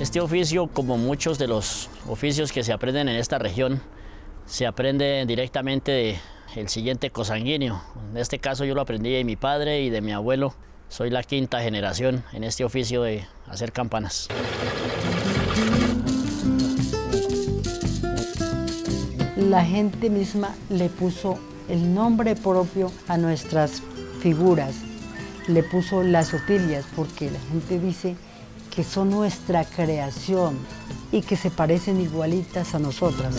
Este oficio, como muchos de los oficios que se aprenden en esta región, se aprende directamente del siguiente cosanguíneo. En este caso yo lo aprendí de mi padre y de mi abuelo. Soy la quinta generación en este oficio de hacer campanas. La gente misma le puso el nombre propio a nuestras figuras, le puso las otillas porque la gente dice que son nuestra creación y que se parecen igualitas a nosotras.